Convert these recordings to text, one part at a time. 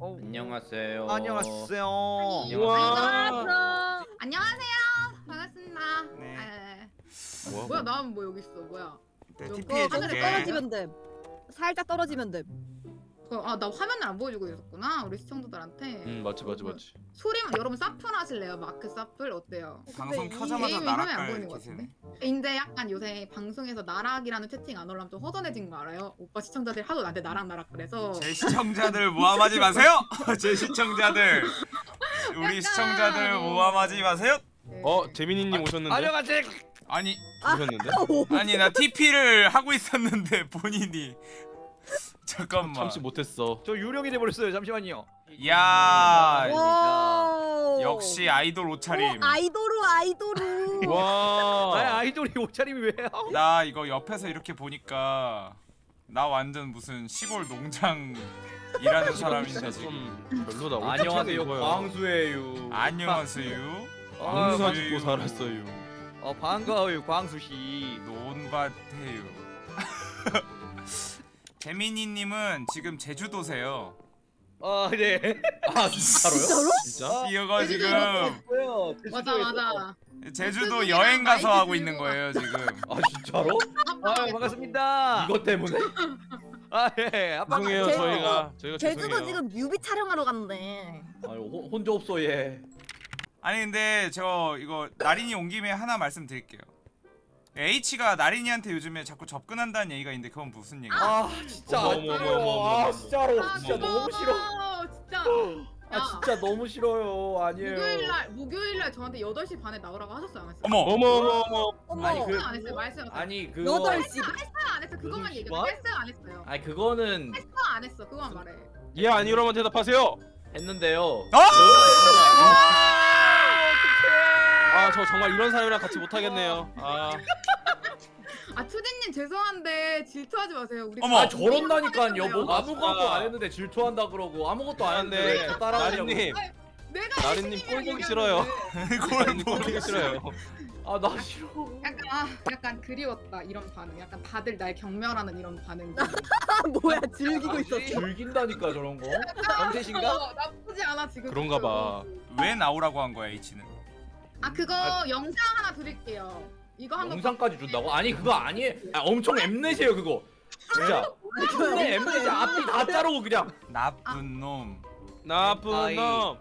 어, 안녕하세요. 안녕하세요. 우와. 안녕하세요. 반갑습니다. 네. 네. 뭐야? 뭐야 나는 뭐 여기 있어. 뭐야? 네, 이거 TP 하늘에. 떨어지면 돼. 살짝 떨어지면 돼. 아 나 화면을 안 보여주고 있었구나 우리 시청자들한테. 음 맞지 맞지 맞지. 소리만 여러분 사플 하실래요? 마크 사플 어때요? 방송 근데 이 켜자마자 나락갈 기세네. 근데 약간 요새 방송에서 나락이라는 채팅 안 올라면 좀 허전해진 거 알아요? 오빠 시청자들이 하도 나한테 나락 나락 그래서 제 시청자들 모함하지 마세요. 제 시청자들. 우리 약간. 시청자들 모함하지 마세요. 네. 어 재민이님 오셨는데? 안녕하세요. 아니 오셨는데? 아니 나 TP를 하고 있었는데 본인이 잠깐만. 참지 못했어. 저 유령이 돼버렸어요. 잠시만요. 야 와. 역시 아이돌 옷차림. 어, 아이돌우 아이돌우. 아 와. 아이돌이 옷차림이 왜요? 나 이거 옆에서 이렇게 보니까 나 완전 무슨 시골 농장 일하는 사람인데 지금. 좀 별로다. 옷 안녕하세요. 광수예요. 안녕하세요. 광수 아유, 입고 살았어요. 어 반가워요, 광수 씨. 논밭해요. 재민이님은 지금 제주도세요. 아 네. 아 진짜로요? 진짜? 이거 지금? 맞아 맞아. 제주도 여행 가서 하고 있는 거예요 지금. 아 진짜로? 아 반갑습니다. 이것 때문에? 아 예. 아빠. 죄송해요 제주도- 저희가 저희가 제주도 죄송해요. 지금 뮤비 촬영하러 갔는데. 아유 혼- 혼자 없어 얘. 아니 근데 저 이거 나린이 온 김에 하나 말씀드릴게요. H가 나린이한테 요즘에 자꾸 접근한다는 얘기가 있는데 그건 무슨 얘기야? 아 진짜 어머, 안 어머, 돼요. 어머, 어머, 아 어머. 진짜로 아, 진짜 너무 싫어. 진짜. 아 야, 진짜 너무 싫어요. 아니에요. 목요일날 목요일날 저한테 8시 반에 나오라고 하셨어요 안 했어요? 어머 어머 어머 어머. 어머. 아니, 그- 안 했어요 말씀 안 했어요 아니 그거 여덟 시. 했어요 안 했어요 그것만 얘기해 반? 했어요 안 했어요 아니 그거는 했어 안 했어 그거만 말해 예 아니로만 대답하세요. 했는데요. 아! 아 저 정말 이런 사람이랑 같이 못 하겠네요. 아아 투디님 죄송한데 질투하지 마세요 우리 어머. 아 저런다니까요. 뭐 아, 아무것도. 안 했는데 질투한다 그러고 아무것도 안. 했는데 저 따라하냐고. 나린님 내가 나린님 꼴 보기 싫어요. 나린님 꼴 보기 싫어요. 아 나 싫어. 약간 아, 약간 그리웠다 이런 반응 약간 다들 날 경멸하는 이런 반응 아 뭐야 즐기고 있었어. 즐긴다니까 저런 거. 어, 나쁘지 않아 지금 그런가 봐. 왜 나오라고 한 거야 H는? 아 그거 영상 하나 드릴게요 이거 한번 영상까지 준다고? 아니 그거 아니에요. 아, 엄청 엠넷이에요 그거. 진짜. 엠넷 엠넷이 앞이 다 자르고 그냥. 나쁜 놈 나쁜. 놈.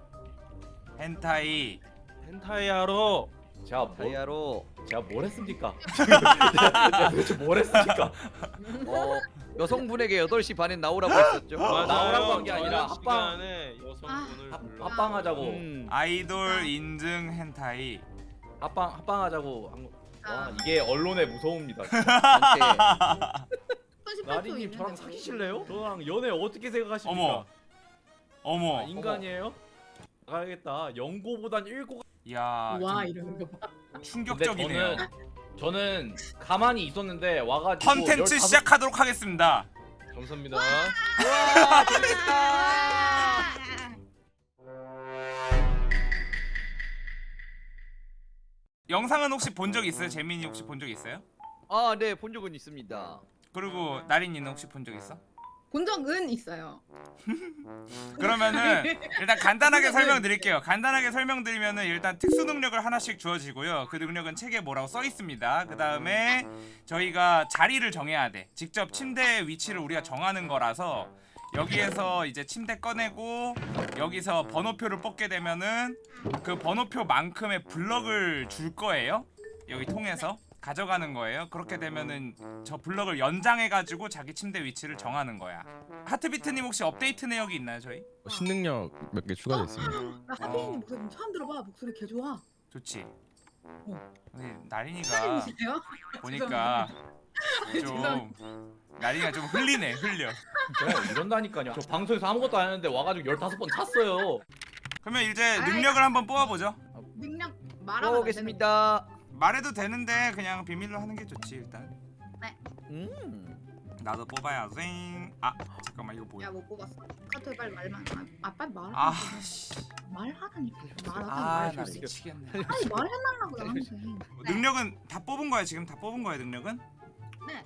헨타이 헨타이하러. 제가 뭐, 다이아로 제가 뭘 했습니까? 제가 도대체 뭘 했습니까? 어, 여성분에게 8시 반에 나오라고 했었죠. 맞아요. 나오라고 한 게 아니라 저녁 합방. 여성분을 합, 불러. 합방하자고. 음. 아이돌 인증 헨타이 합방 합방하자고 한 거. 와 아, 이게 언론의 무서움입니다. 전체 18초 나리님 저랑 뭐. 사귀실래요? 저랑 연애 어떻게 생각하십니까? 어머 어머 아, 인간이에요? 가야겠다. 연고보단 일고가. 야와좀 이러는 거 봐. 충격적이네요 저는 가만히 있었는데 와가지고 컨텐츠 15 시작하도록 하겠습니다 감사합니다. 영상은 혹시 본 적 있어요? 재민이 혹시 본 적 있어요? 아, 네, 본 적은 있습니다. 그리고 나린이는 혹시 본 적 있어? 본 적은 있어요 그러면은 일단 간단하게 설명드릴게요. 간단하게 설명드리면은 일단 특수 능력을 하나씩 주어지고요. 그 능력은 책에 뭐라고 써 있습니다. 그 다음에 저희가 자리를 정해야 돼. 직접 침대 위치를 우리가 정하는 거라서 여기에서 이제 침대 꺼내고 여기서 번호표를 뽑게 되면은 그 번호표만큼의 블럭을 줄 거예요. 여기 통해서 가져가는 거예요. 그렇게 되면은 저 블럭을 연장해가지고 자기 침대 위치를 정하는 거야. 하트비트님 혹시 업데이트 내역이 있나요 저희? 신능력 몇 개 추가됐습니다. 나 하빈이님 목소리 좀 처음 들어봐 목소리 개 좋아 좋지. 어. 나린이가 사장님이세요? 보니까 좀 나린이가 좀 흘리네 흘려. 이런다니까요. 저 방송에서 아무것도 안 했는데 와가지고 15번 탔어요. 그러면 이제 능력을 한번 뽑아보죠. 능력 말하면 안 되는 보겠습니다. 말해도 되는데 그냥 비밀로 하는 게 좋지 일단. 음. 나도 뽑아야지. 아 잠깐만 이거 거. 뭐야? 야, 못 뽑았어. 카톡에 빨리 말만. 아, 아 빨리 말. 아 씨. 말하라니까. 말하다 아나 말. 좀 미치겠네. 빨리 말해달라고 나한테. 능력은 다 뽑은 거야 지금 다 뽑은 거야 능력은? 네.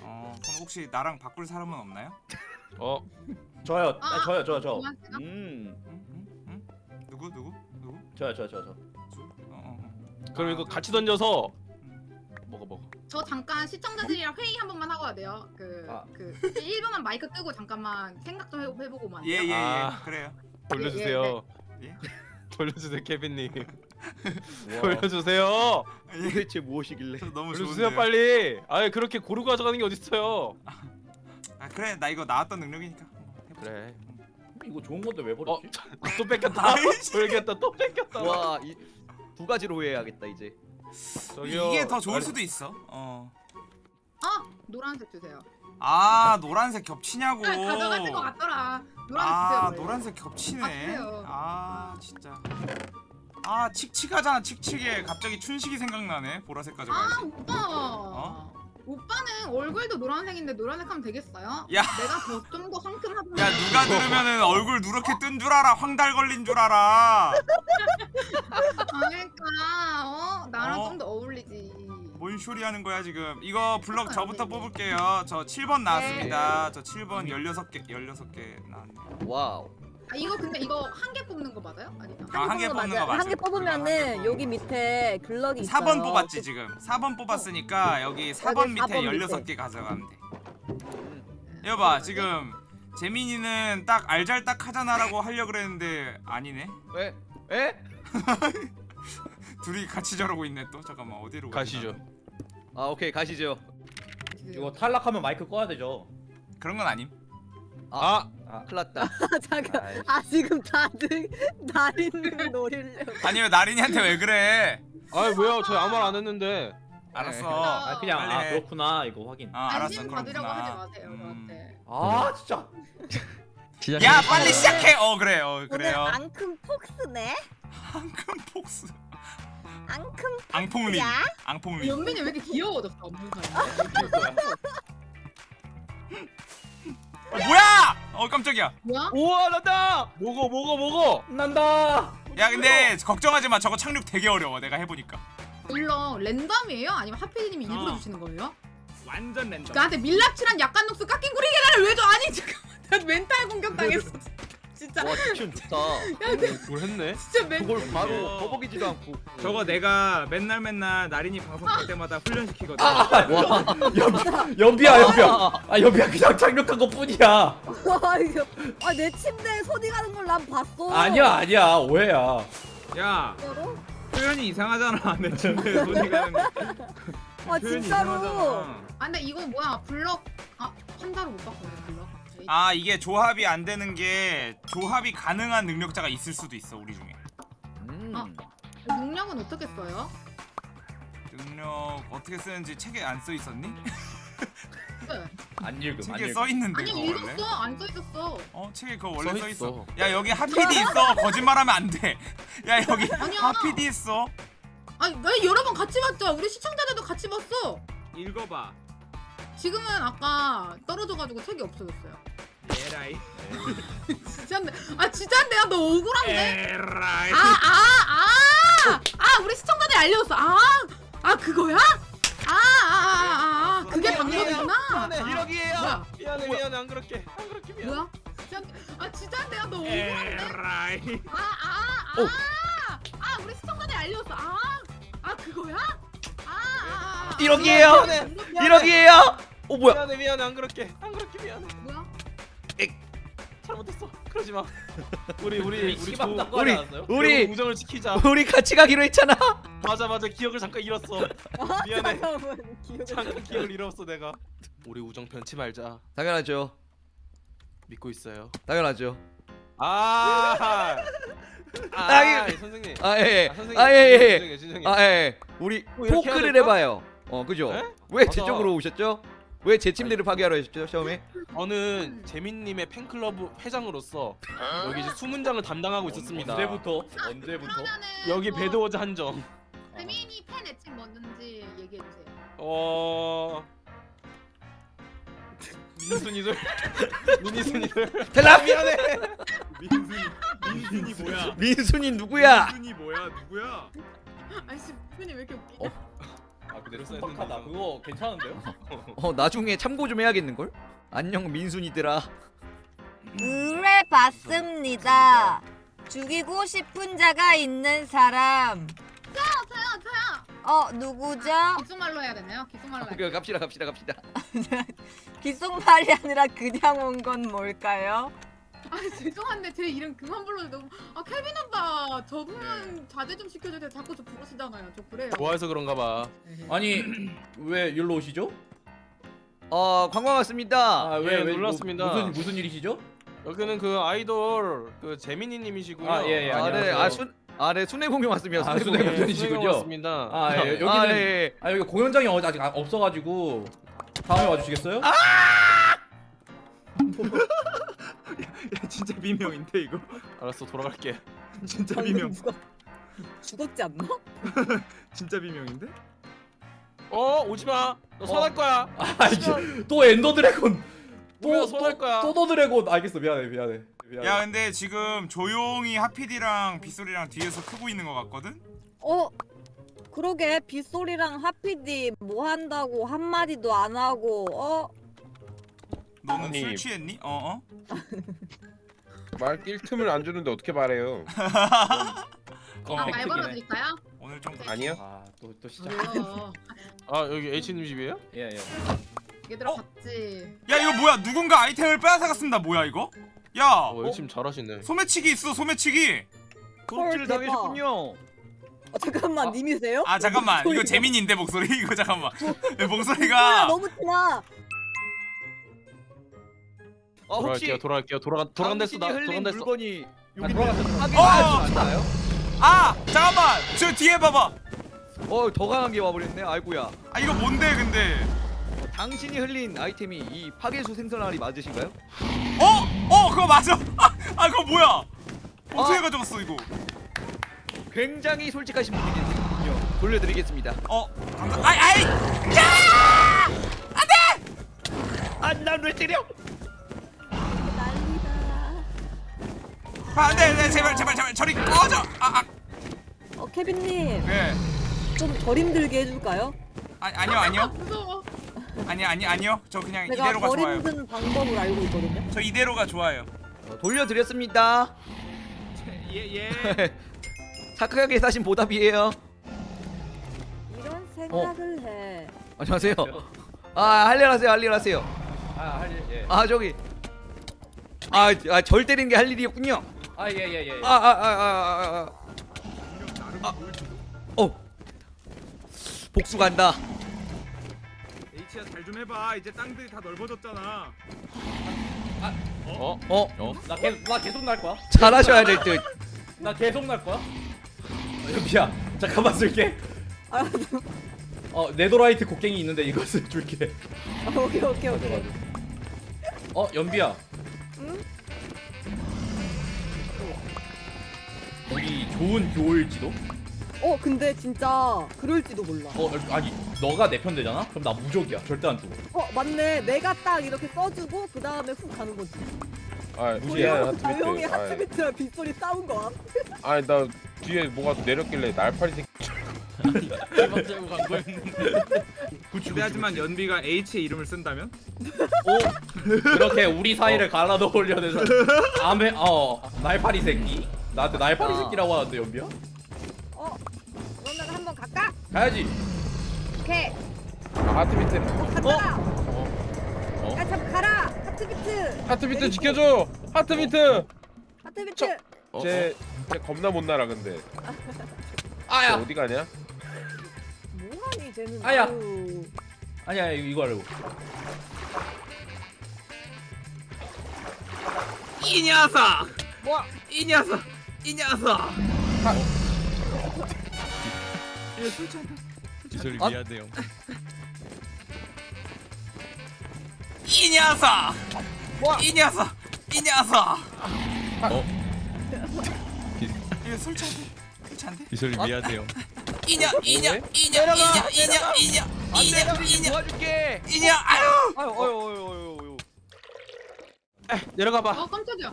어 그럼 혹시 나랑 바꿀 사람은 없나요? 어 저요. 아, 아, 저요, 저요, 저. 음, 응? 응? 응? 누구 누구 누구? 저요, 저, 저, 저. 어, 어, 어. 그럼 아, 이거 같이 던져서 먹어 먹어. 저 잠깐 시청자들이랑 회의 한 번만 하고 와야 돼요. 그, 아. 그 1분만 마이크 끄고 잠깐만 생각 좀 해- 해보고만. 예, 예, 예. 아. 그래요. 돌려주세요. 예, 예. 돌려주세요 케빈님. 와. 돌려주세요. 도대체 무엇이길래? 저 너무 돌려주세요 좋은데요. 빨리. 아예 그렇게 고르고 가져가는 게 어딨어요. 아 그래 나 이거 나왔던 능력이니까. 그래. 이거 좋은 건데 왜 어, 버렸지? 또 뺏겼다. 돌겠다. 또 뺏겼다. 와, 이 두 가지로 후회해야겠다 이제. 저기요. 이게 더 좋을 수도 있어. 어. 아 노란색 주세요. 아 노란색 겹치냐고. 아, 가져가신 것 같더라. 노란색 아 주세요. 원래. 노란색 겹치네. 아. 아 진짜. 아 칙칙하잖아 칙칙해. 갑자기 춘식이 생각나네. 보라색 가져가야지. 아 오빠. 오빠는 얼굴도 노란색인데 노란색 하면 되겠어요? 야. 내가 더 좀 더 상큼하던. 야 누가 들으면은 얼굴 누렇게 뜬 줄 알아. 황달 걸린 줄 알아. 그러니까 어 나랑 어? 좀더 어울리지. 뭔 소리 하는 거야 지금. 이거 블럭 저부터 네, 네. 뽑을게요. 저 7번 나왔습니다. 저 7번 16개 16개 나왔네. wow. 아 이거 근데 이거 한 개 뽑는 거 맞아요? 아니다. 아, 한 개 뽑는 거 맞아요. 한 개 뽑으면은 뽑는 여기 밑에 블럭이 있어요. 4번 뽑았지 지금 4번 뽑았으니까 여기 4번 여기 밑에 4번 16개 가져가면 돼 여봐 지금 재민이는 딱 알잘딱 하잖아라고 하려고 그랬는데 아니네 에? 에? 둘이 같이 저러고 있네 또 잠깐만 어디로 가시죠. 아 오케이 가시죠. 이거 탈락하면 마이크 꺼야 되죠. 그런 건 아님 아, 큰일 났다. 아 잠깐. 아 지금 다들 나린을 노리려고. 아니 왜 나린이한테 왜 그래 아 뭐야? 저 아무 말 안 했는데. 알았어 아, 그냥 빨리 아 해. 그렇구나 이거 확인. 아 알았어 안심 받으려고 하지 그렇구나 마세요 음. 저한테. 아, 진짜. 야 빨리 시작해 어 그래 어 오늘 그래요 앙큼 폭스네. 앙큼 폭스 앙큼 앙폭린 야. 앙폭린 연민이 왜 이렇게 귀여워졌어? 무슨 어 뭐야 어 깜짝이야 뭐야? 우와 난다. 먹어 먹어 먹어. 난다. 야 근데 걱정하지 마 저거 착륙 되게 어려워 내가 해보니까 물론 랜덤이에요? 아니면 하필님이 일부러 어. 주시는 거예요? 완전 랜덤 나한테 밀랍칠한 약간 녹수 깎인 구리 계란을 왜 줘? 아니 잠깐만 나 멘탈 공격 당했어 진짜 와 딕션 좋다. 뭘 했네? 진짜 멘탈 그걸 바로 버벅이지도 않고. 저거 내가 맨날 맨날 나린이 방송 할 때마다 훈련시키거든. 와, 연비, 연비야, 연비야. 아, 연비야 그냥 착륙한 것 뿐이야. 아 이거 아내 침대에 손이 가는 걸 난 봤어. 아니야, 아니야. 오해야. 야, 진짜로? 표현이 이상하잖아. 내 침대에 손이 가는 거. 아 진짜로. 이상하잖아. 아 근데 이거 뭐야 블럭 아 판다로 못 바꾸네 블럭 아 이게 조합이 안 되는 게 조합이 가능한 능력자가 있을 수도 있어 우리 중에. 음. 어? 능력은 어떻게 써요? 능력 어떻게 쓰는지 책에 안 써 있었니? 네. 안 읽음, 안 책에 읽음. 써 있는데 아니 그거 원래? 읽었어 안 써있었어 어 책에 그거 원래 써 써 있어. 있어. 야 여기 하피디 있어. 거짓말하면 안 돼. 야 여기 아니야 하피디 있어. 아니 나 여러 번 같이 봤죠 우리 시청자들도 같이 봤어 읽어봐. 지금은 아까 떨어져가지고 책이 없어졌어요 에라이. 진짜인데 아 진짜인데 야 너 억울한데? 에라이. 아 아 아 아 우리 시청자들이 알려줬어 아 아 그거야? 아 아 아 아 그게 방법이구나 미안해. 아. 뭐야? 미안해 미안해 안 그렇게 안 그렇게 미안. 뭐야? 진짜인데 아 진짜인데 야 너 억울한데? 에라이. 아아아 아 아, 우리 시청자들이 알려줬어 아 아 그거야? 아, 아, 아, 이러기에요. 미안해. 미안해. 이러기에요. 어 뭐야? 미안해 미안해 안 그렇게 안 그렇게 미안해. 뭐야? 잘못했어. 그러지 마. 우리 우리 우리 조- 우리-? 우리 우정을 지키자. 우리 같이 가기로 했잖아. 맞아 맞아 기억을 잠깐 잃었어. 미안해. 기억을. 잠깐 기억을 잃었어 내가. 우리 우정 변치 말자. 당연하죠. 믿고 있어요. 당연하죠. 아. 아, 아, 선생님. 아 예. 아, 선생님. 아 예. 예. 진정해, 진정해. 아 예. 우리 뭐 포크를 될까? 해봐요. 어 그죠? 에? 왜제 맞아. 쪽으로 오셨죠? 왜 제 침대를 파괴하러 오셨죠 처음에? 저는 재민님의 팬클럽 회장으로서 여기 이제 수문장을 담당하고 있었습니다. 언제부터? 언제부터? 여기 뭐 배드워즈 한정. 재민이 팬 애칭 뭔지 얘기해 주세요. 어. 민순이들. 미니순이들. 대답. 미안해. 민순이 뭐야? 민순이 누구야? 민순이 뭐야? 누구야? 아이씨 팬이 왜 이렇게 웃기냐? 어. 아 그대로 써야 빡하다. 그거 괜찮은데요? 어 나중에 참고 좀 해야겠는 걸? 안녕 민순이들아. 의뢰 받습니다. 죽이고 싶은 자가 있는 사람. 저요 저요. 어 누구죠? 기수말로 해야 되나요? 기수말로. 오케이 갑시다 갑시다 갑시다. 기속말이 아니라 그냥 온 건 뭘까요? 아 죄송한데 제 이름 그만 불러도 너무 아 케빈 오빠 적응은 자제 좀 시켜주세요 자꾸 저 부르시잖아요 저 그래요 좋아해서 그런가 봐. 아니 왜 일로 오시죠? 어 관광 왔습니다. 예, 놀랐습니다. 무슨 무슨 일이시죠? 여기는 그 아이돌 그 재민이 님이시고요. 아, 예, 예. 아, 네, 안녕하세요. 아, 순, 아, 네, 순회 공연 왔습니다. 아, 순회 순회 공연. 공연. 네, 분이시군요. 수행해 왔습니다. 아, 예, 여기는 아, 네. 아 여기 공연장이 어- 아직 안- 없어 가지고 다음에 와 주시겠어요? 아! 진짜 비명인데 이거. 알았어 돌아갈게. 진짜 방금 누가 죽었지 않나? 진짜 비명인데? 어 오지 마. 너 선할 거야. 아 이게 또 엔더 드래곤 우리가 손할 거야. 또또 드래곤 알겠어 미안해 미안해 미안해 야 근데 지금 조용히 하피디랑 빗소리랑 뒤에서 크고 있는 것 같거든? 어 그러게 빗소리랑 하피디 뭐 한다고 한 마디도 안 하고 어 너는 아니. 술 취했니? 어어? 말 낄 틈을 안 주는데 어떻게 말해요? 아, 말. 걸어드릴까요? 오늘 좀 아니요. 아또 또 시작 왜요? 아 여기 H 님 집이에요? 예예 얘들아 어? 봤지? 야 이거 뭐야 누군가 아이템을 빼앗아갔습니다 뭐야 이거? 야 어 H 님 잘하시네. 소매치기 있어 소매치기 도둑질. 당하셨군요. 어, 잠깐만 님이세요? 아 잠깐만 이거. 재민인데 목소리 이거 잠깐만 목소리가 목소리가 너무 티나 어, 돌아갈게요. 돌아갈게요. 돌아간 돌아간댔어 나 돌아간댔어. 물건이 아, 여기 돌아갔어. 어! 않나요? 아 잠깐만 저 뒤에 봐 봐 어, 더 강한 게 와버렸네. 아이고야. 아 이거 뭔데 근데 어, 당신이 흘린 아이템이 이 파괴수 생선알이 맞으신가요? 어? 어 그거 맞아 아, 아 그거 뭐야 어떻게 가져갔어 이거 굉장히 솔직하신 분이군요. 돌려드리겠습니다. 어 감사 아이 아이 아, 난왜 때려? 아 네 네, 제발 제발 제발 저리 꺼져 아, 아 어 케빈님 네. 좀 덜 힘들게 해줄까요? 아 아니요 아니요 무서워 아니 아니 아니요 저 그냥 제가 이대로가 덜 좋아요 힘든 방법을 알고 있거든요 저 이대로가 좋아요 어, 돌려드렸습니다. 예 예 착하게 사신 보답이에요. 이런 생각을 해 안녕하세요. 아, 할일 하세요. 할일 하세요. 아할예 아, 저기. 아, 아, 절 때리는 게 할 일이었군요. 아 예 예예 아, 아, 아, 아, 아, 아. 아. 어. 복수 간다. H야 잘 좀 해봐 이제 땅들이 다 넓어졌잖아 어? 어, 나 계속 나 계속 날 거야 잘하셔야 될 듯. 나 계속 날 거야 어, 여기야 잠깐만 쓸게 아, 어 네도라이트 곡괭이 있는데 이것을 줄게 아, 오케이 오케이 오케이 어 연비야 응? 여기 좋은 교울지도? 어 근데 진짜 그럴지도 몰라 어 아니 너가 내 편 되잖아? 그럼 나 무적이야 절대 안 두고 어 맞네 내가 딱 이렇게 써주고 그 다음에 훅 가는 거지 아 무시해, 조용히 하트비트. 하트비트랑 빗소리 싸운 거야 아, 아니 나 뒤에 뭐가 내렸길래 날파리 새끼. 대박 재고 간 거였는데. 하지만 연비가 H의 이름을 쓴다면? 그렇게 우리 사이를 갈라놓으려는 암에 어 날파리 새끼 나한테 날파리 아. 새끼라고 하는데 연비야? 어 그러면 한번 갈까? 가야지 오케이 아, 하트비트. 어 간다 어? 야 잠깐 가라 하트비트 하트비트 지켜줘. 하트비트. 하트비트 쟤, 쟤 겁나 못 날아 근데. 쟤 아야 어디 가냐? 뭐하니 쟤는 아야. 아유. 아니야 이거, 이거 하려고 이 녀석! 뭐야 이 녀석! 이 녀석! 기술이 아. 미안해요. 이 녀석! 이 녀석! 이 녀석! 어? 이거 술 취한데? 술 취한데? 기술이 미안해요. 이녀 이녀 이녀 이녀 이녀 이녀 이녀 이녀 도와줄게. 이녀 아유! 아유, 어유, 어유, 어유, 어유. 내려가 봐. 어 깜짝이야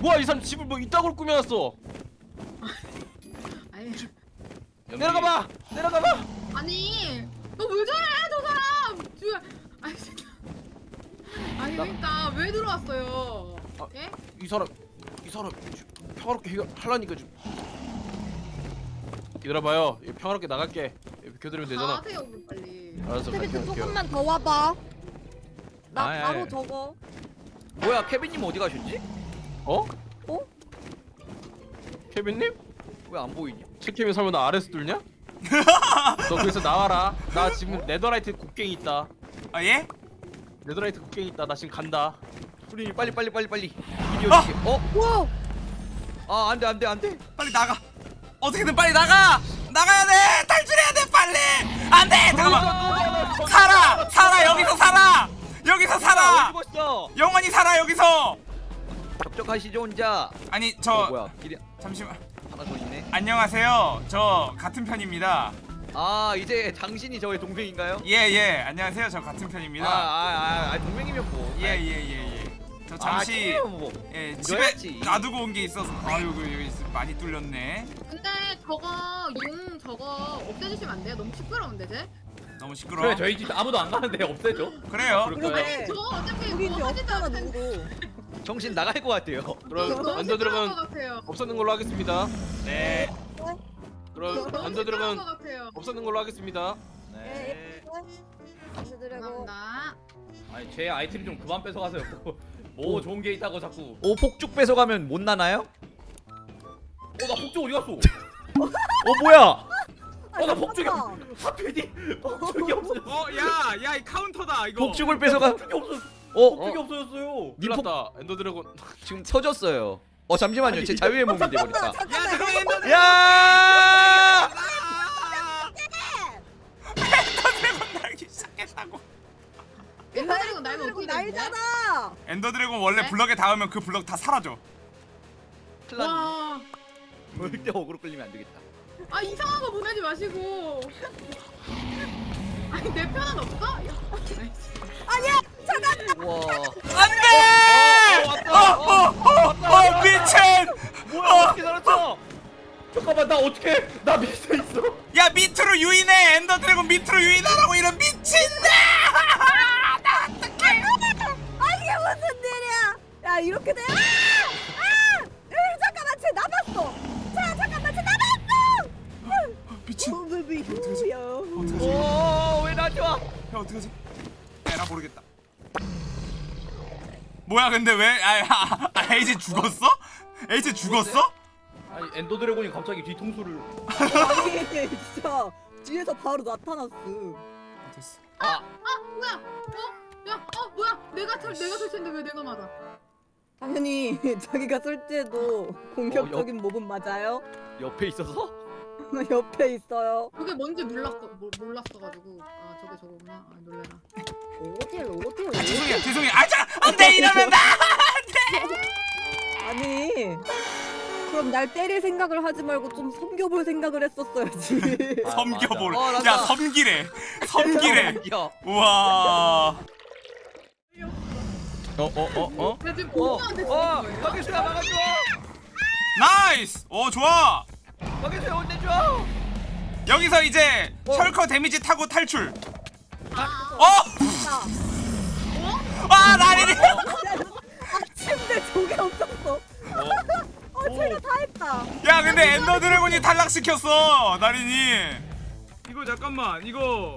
뭐야 이 사람 집을 뭐 이따구로 꾸며놨어. 아니 내려가 봐. 내려가 봐. 아니 너 왜 저래 저 사람 지금 아니 진짜 아니 그러니까 왜 들어왔어요? 아. 예? 이 사람 이 사람 지금 평화롭게 해결 하려니까 지금 기다려봐요 이거 평화롭게 나갈게 이거 비켜드리면 되잖아 가세요 그럼 빨리. 알았어 갈게요 조금만 더 와봐. 나 아이, 바로 아이. 저거. 뭐야 케빈님 어디 가셨지? 어? 어? 케빈님? 왜 안 보이냐? 칠케빈 설마 나 아래서 뚫냐? 너 거기서 나와라 나 지금 네더라이트 곡괭이 있다 아 예? 네더라이트 곡괭이 있다 나 지금 간다 프리님 빨리 빨리 빨리 빨리. 아! 어디? 어? 와. 아 안돼 안돼 안돼. 빨리 나가. 어떻게든 빨리 나가. 나가야 돼. 탈출해야 돼 빨리. 안돼. 잠깐만. 살아. 살아 여기서 살아. 여기서 살아. 영원히 살아 여기서. 접촉하시죠 혼자. 아니 어, 저 뭐야? 길이 잠시만. 하나 더 있네. 안녕하세요. 저 같은 편입니다. 아 이제 당신이 저의 동생인가요? 예 예. 안녕하세요. 저 같은 아, 편입니다. 아, 아, 아 동맹이면 뭐. 예예예 예. 저 잠시 아, 뭐. 예. 집에 놔두고 온 게 있어서 아유 그 여기 많이 뚫렸네. 근데 저거 용 저거 없애주시면 안 돼요? 너무 시끄러운데 제? 너무 시끄러. 그래 저희 집 아무도 안 가는데 없애줘. 그래요. 저거 어차피 우리 뭐 하지도. 누구도. 정신 나갈 것 같아요. 그럼 것 같아요. 없애는 걸로 하겠습니다 네. 그럼 시끄러운 드래곤 것 같아요. 없애는 걸로 하겠습니다 네. 감사드리고. 감사합니다. 아니 제 아이템 좀 그만 뺏어가세요. 뭐 좋은 게 있다고 자꾸. 오 폭죽 뺏어가면 못 나나요? 어나 폭죽 어디 갔어? 어 뭐야? 어나 폭죽이 아, 하필이 폭죽이 없어졌어. 어, 야, 야, 이 카운터다 이거. 폭죽을 뺏어가. 폭죽이 없어. 어? 없어졌어요. 큰일 났다 엔더 드래곤 지금 터졌어요. 어 잠시만요. 제 자유의 몸이 돼버렸다. 야, 잠깐만 엔더 야! 드래곤 날기 시작했다고. 엔더 드래곤 날면 그리고 어떻게 되는데? 날잖아. 엔더 드래곤 원래 네? 블럭에 닿으면 그 블럭 다 사라져. 와. 절대 어그로 끌리면 안 되겠다. 아 이상한 거 보내지 마시고. 아니 내 편은 없어? 야, 아이씨. 와. 안돼! 어, 어, 왔다. 어, 어, 어, 미친! 뭐야 어떻게 살았어? 잠깐만 나 어떻게 나 밑에 있어? 야, 밑으로 유인해. 엔더 드래곤 밑으로 유인하라고 이런 미친다! 아 이게 무슨 일이야? 야 이렇게 돼? 아! 아! 으, 잠깐만 쟤 남았어. 자 잠깐만 쟤 남았어. 미친. 어, 베비 휴야. 어떡하지? 오왜 나한테 와? 야, 어떡하지? 뭐야, 근데 왜? 아, 아, 아 에이지 죽었어? 에이지 죽었어? 아니 엔더 드래곤이 갑자기 뒤통수를 아니 진짜 뒤에서 바로 나타났어. 됐어. 아 뭐야? 어? 야, 어 뭐야? 내가 털 내가 설치인데 왜 내가 맞아? 당연히 자기가 쏠 때도 공격적인 몹은 맞아요. 옆에 있어서? 옆에 있어요. 그게 뭔지 몰랐어 모, 몰랐어가지고 아 저게 저거구나. 아 놀래라. 어딜 어딜 아, 죄송해요, 죄송해요. 아, 자, 안 돼, 이러면 나! 아니 그럼 날 때릴 생각을 하지 말고 좀 섬겨볼 생각을 했었어야지 아, 섬겨볼. 어, 야. 섬기래. 섬기래. 야. 우와. 어 어 어 어? 나 지금 어. 보고한테 어. 거예요. 박예수야 막아줘. 나이스! 오, 좋아. 박예수야 혼내줘. 여기서 이제 어. 철커 데미지 타고 탈출. 아, 어! 아, 나리리! 침대 저게 없었어 어 제가 다 했다 야, 근데 엔더 드래곤이 탈락시켰어, 나린이. 이거 잠깐만, 이거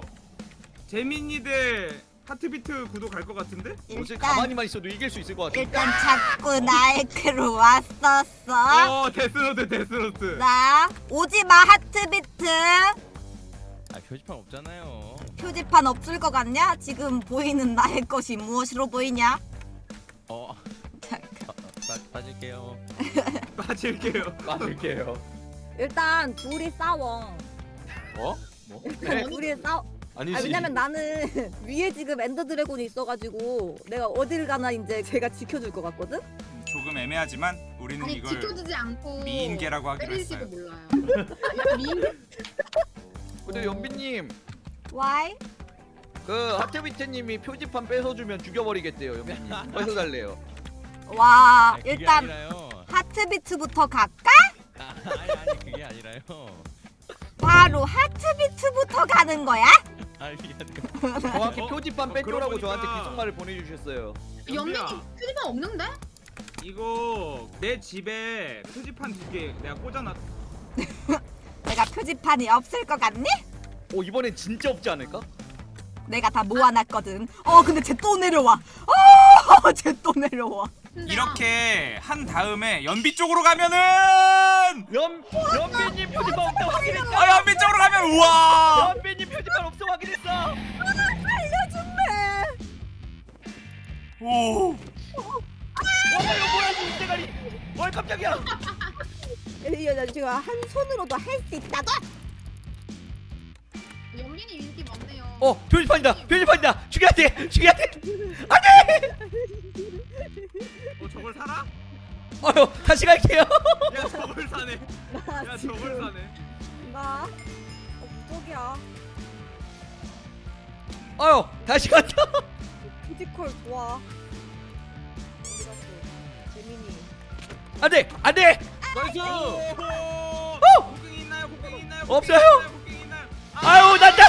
재민이 대 하트비트 구도 갈 것 같은데? 어제 가만히만 있어도 이길 수 있을 것 같아. 일단 자꾸 나에게로 왔었어. 어, 데스노트, 데스노트. 나 오지마 하트비트. 아 표지판 없잖아요. 표지판 없을 것 같냐? 지금 보이는 나의 것이 무엇으로 보이냐? 어. 아, 빠, 빠질게요. 빠질게요. 맞을게요. 일단 둘이 싸워 어? 일단 둘이 싸워 아니지 아 왜냐면 나는 위에 지금 엔더 드래곤이 있어가지고 내가 어딜 가나 이제 제가 지켜줄 것 같거든? 조금 애매하지만 우리는 아니 이걸 지켜주지 않고 미인계라고 하기로 했어요. 몰라요. 아, 미인계? 근데 연비님 Why? 그 하트비트님이 표지판 뺏어주면 죽여버리겠대요 연비님. 뺏어달래요. 와 아니, 일단 아니라요. 하트비트부터 갈까? 아, 아니 아니 그게 아니라요. 바로 하트비트부터 가는 거야? 아니라. 정확히 어? 표지판 어, 뺏겨라고 그러고 저한테 기속말을 보내주셨어요. 연민이 표지판 없는데? 이거 내 집에 표지판 두 개 내가 꽂아놨. 내가 표지판이 없을 것 같니? 오 이번엔 진짜 없지 않을까? 내가 다 모아놨거든. 어 근데 쟤 또 내려와. 어 쟤 또 내려와. 이렇게 한 다음에 연비 쪽으로 가면은 연 연빈님 표지판 없어 확인했어. 아 연비 쪽으로 가면 우와 연빈님 표지판 없어 확인했어. 알려준대. 오 와 이거 뭐야 이 대가리. 와 깜짝이야. 이거 나 지금 한 손으로도 할 수 있다고. 연민이 인기 많네요. 어 표지판이다. 표지판이다. 죽여야 돼. 죽여야 돼. 안 돼! 어, 저걸 사라? 어휴 다시 갈게요. 야 저걸 사네. 나야 지금 저걸 사네. 나 어, 무적이야. 어휴 다시 간다 physical 좋아. 어디 갔어? 재민이. 안 돼 안 돼! 나이스! 곡괭이 있나요? 곡괭이 있나요? 없어요. 있나요 아유 난다.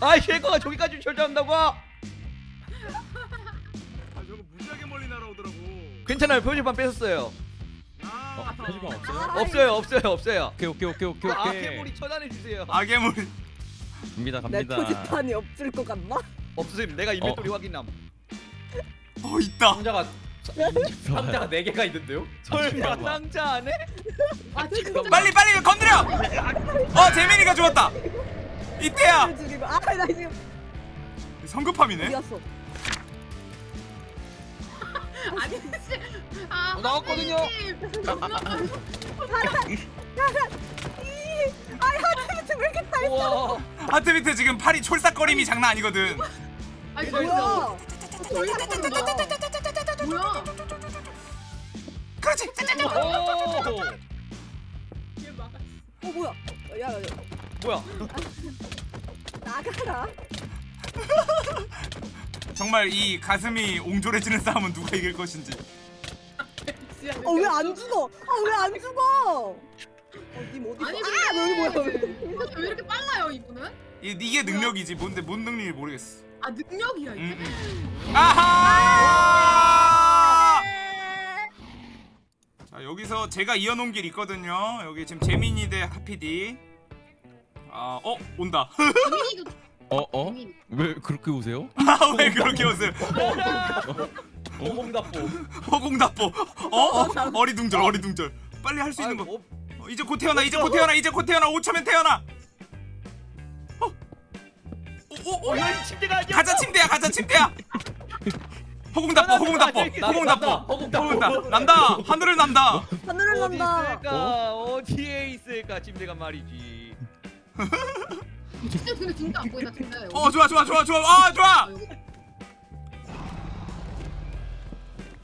아이 쉐거가 저기까지 절대한다고? 아 저거 무지하게 멀리 날아오더라고. 괜찮아요. 표지판 뺐었어요. 아 표지판 없어요? 아, 없어요 없어요 없어요. 오케이 오케이 오케이 오케이 아 오케이. 괴물이 처단해 주세요. 아괴물 갑니다 내 갑니다. 표지판이 없을 것 같나? 없음. 내가 인벤토리 확인함. 어 있다. 상자가 상자가 네 개가 있는데요? 설마. 상자 안에? 아 진짜. 빨리 빨리 건드려 어 재민이가 죽었다 이때야 죽이고. 아, 나 지금 성급함이네 갔어? 아니 씨. 아 어, 나왔거든요. 아, 하트비트 왜 이렇게 딸? 우와 하트 밑에 지금 팔이 촐싹거림이 장난 아니거든 아니 뭐야? 뭐야? 그렇지 오. 대박. 어 뭐야? 야, 야, 야, 뭐야 나가라. 정말 이 가슴이 옹졸해지는 싸움은 누가 이길 것인지 어 왜 안 죽어? 아 왜 안 죽어? 어디 어디? 아니 아 너는 뭐야? 왜 이렇게 빨라요 이분은? 이, 이게 능력이지 뭔데 뭔 능력인지 모르겠어 아 능력이야 이게? 음, 음. 아하 자 여기서 제가 이어놓은 길 있거든요 여기 지금 재민이 대 하피디 아, 어? 온다 어 어? 왜 그렇게 오세요? 아, 왜 그렇게 웃어요 호공답보. 허공답보 어? 어? 어리둥절 어리둥절 빨리 할 수 있는 거 뭐, 어, 이제 곧 태어나 이제 곧 태어나 이제 곧 태어나 5초면 태어나 어? 어, 여기 침대가 아니야. 가자 침대야 가자 침대야 허공답보 허공답보 허공답보 허공답보. 허공답. 난다. 하늘을 난다. 하늘을 어디 난다. 있을까? 어디에 있을까? 침대가 말이지. 진짜 근데 진짜 안 보인다 진짜. 어 좋아 좋아 좋아 좋아. 아 좋아! 아, 여기.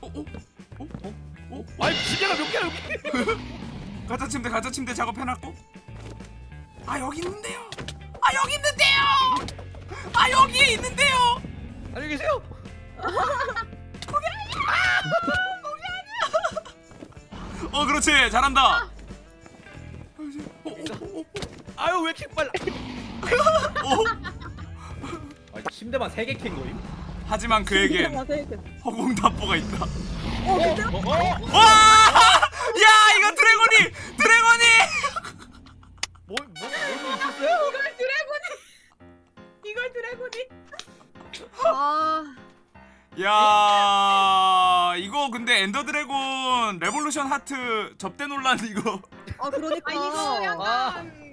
어, 어, 어, 어, 어. 아니 침대가 몇 개야 여기. 가자 침대 가자 침대 작업해놨고. 아 여기 있는데요. 아 여기 있는데요. 아 여기에 있는데요. 안녕히 계세요 어 그렇지. 잘한다. 어, 어, 어, 아유 왜 이렇게 빨라. 아니, 침대만 세개캔 거임? 하지만 그에겐 허공답보가 있다. 어! 야 이거 드래곤이! 드래곤이! 뭐, 뭐, 뭐 있었어요? 이걸 드래곤이. 아 야 이거 근데 엔더 드래곤 레볼루션 하트 접대 논란 이거 아 그러니까. 아 이거 아. 약간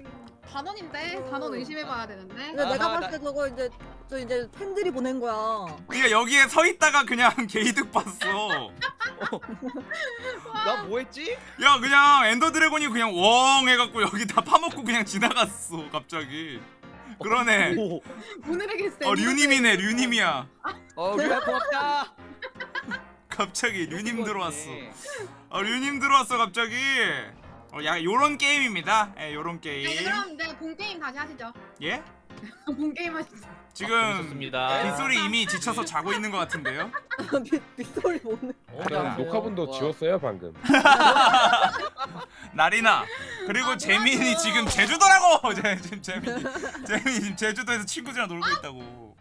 단원인데 단원 의심해봐야 되는데. 근데 내가 아하, 봤을 때 저거 이제 저 이제 팬들이 보낸 거야. 그러니까 여기에 서 있다가 그냥 개이득 봤어 나 뭐했지? 야 그냥 엔더 드래곤이 그냥 웡 해갖고 여기 다 파먹고 그냥 지나갔어 갑자기 그러네 오. 오늘에게 세. 어 류님이네 류님이야 어 우리가 고맙다 갑자기 류님 들어왔어 어 류님 들어왔어 갑자기 어, 야 요런 게임입니다 예 요런 네, 게임 그럼 이제 본 게임 다시 하시죠. 예? 본 게임 하시죠. 지금 좋습니다. 빗소리 이미 지쳐서 자고 있는 것 같은데요 빗소리 오늘. 그럼 녹화분도 지웠어요 방금. 나리나 그리고 재민이 지금 제주도라고 재민이 재민이 지금 제주도에서 친구들이랑 놀고 있다고